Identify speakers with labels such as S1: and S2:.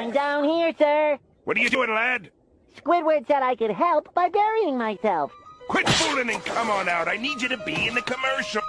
S1: I'm down here, sir.
S2: What are you doing, lad?
S1: Squidward said I could help by burying myself.
S2: Quit fooling and come on out. I need you to be in the commercial.